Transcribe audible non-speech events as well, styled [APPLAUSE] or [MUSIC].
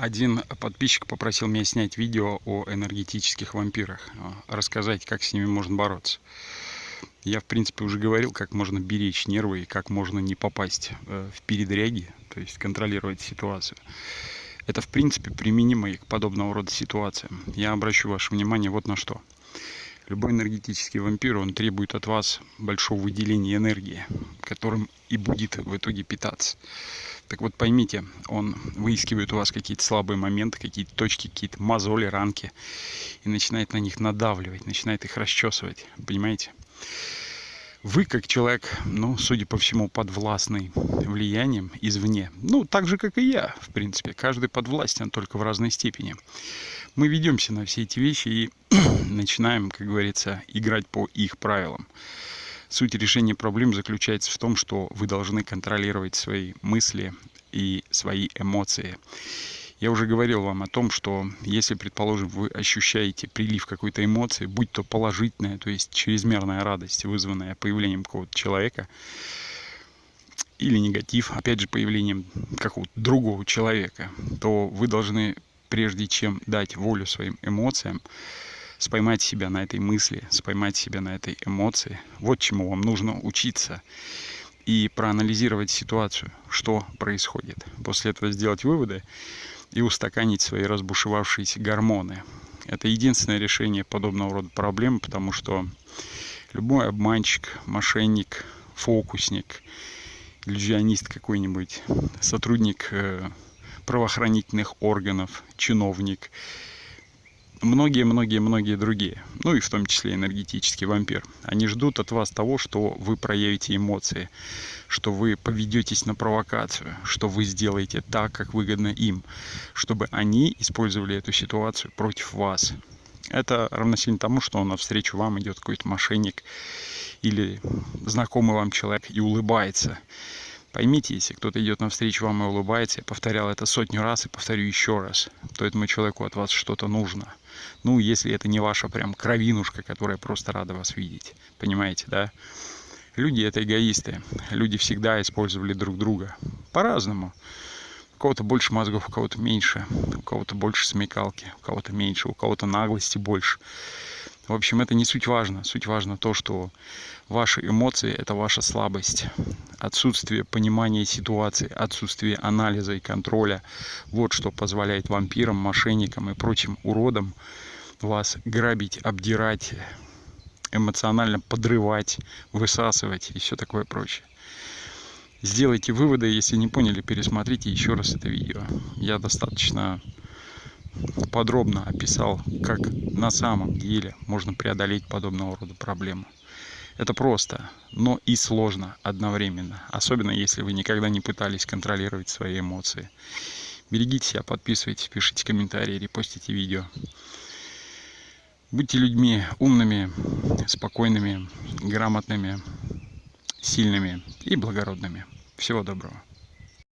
Один подписчик попросил меня снять видео о энергетических вампирах, а, рассказать, как с ними можно бороться. Я, в принципе, уже говорил, как можно беречь нервы и как можно не попасть э, в передряги, то есть контролировать ситуацию. Это, в принципе, применимо и к подобного рода ситуациям. Я обращу ваше внимание вот на что. Любой энергетический вампир, он требует от вас большого выделения энергии, которым и будет в итоге питаться. Так вот поймите, он выискивает у вас какие-то слабые моменты, какие-то точки, какие-то мозоли, ранки и начинает на них надавливать, начинает их расчесывать. Понимаете? Вы, как человек, ну, судя по всему, подвластный влиянием извне. Ну, так же, как и я, в принципе. Каждый подвластен, только в разной степени. Мы ведемся на все эти вещи и [CLEARS THROAT] начинаем, как говорится, играть по их правилам. Суть решения проблем заключается в том, что вы должны контролировать свои мысли и свои эмоции. Я уже говорил вам о том, что если, предположим, вы ощущаете прилив какой-то эмоции, будь то положительная, то есть чрезмерная радость, вызванная появлением какого-то человека, или негатив, опять же, появлением какого-то другого человека, то вы должны, прежде чем дать волю своим эмоциям, споймать себя на этой мысли, споймать себя на этой эмоции. Вот чему вам нужно учиться. И проанализировать ситуацию, что происходит. После этого сделать выводы и устаканить свои разбушевавшиеся гормоны. Это единственное решение подобного рода проблем, потому что любой обманщик, мошенник, фокусник, иллюзионист какой-нибудь, сотрудник э, правоохранительных органов, чиновник – многие-многие-многие другие, ну и в том числе энергетический вампир. Они ждут от вас того, что вы проявите эмоции, что вы поведетесь на провокацию, что вы сделаете так, как выгодно им, чтобы они использовали эту ситуацию против вас. Это равносильно тому, что навстречу вам идет какой-то мошенник или знакомый вам человек и улыбается. Поймите, если кто-то идет навстречу вам и улыбается, я повторял это сотню раз и повторю еще раз, то этому человеку от вас что-то нужно. Ну, если это не ваша прям кровинушка, которая просто рада вас видеть. Понимаете, да? Люди это эгоисты. Люди всегда использовали друг друга. По-разному. У кого-то больше мозгов, у кого-то меньше. У кого-то больше смекалки, у кого-то меньше, у кого-то наглости больше. В общем, это не суть важно. Суть важно то, что ваши эмоции – это ваша слабость. Отсутствие понимания ситуации, отсутствие анализа и контроля – вот что позволяет вампирам, мошенникам и прочим уродам вас грабить, обдирать, эмоционально подрывать, высасывать и все такое прочее. Сделайте выводы, если не поняли, пересмотрите еще раз это видео. Я достаточно подробно описал, как на самом деле можно преодолеть подобного рода проблемы. Это просто, но и сложно одновременно, особенно если вы никогда не пытались контролировать свои эмоции. Берегите себя, подписывайтесь, пишите комментарии, репостите видео. Будьте людьми умными, спокойными, грамотными, сильными и благородными. Всего доброго.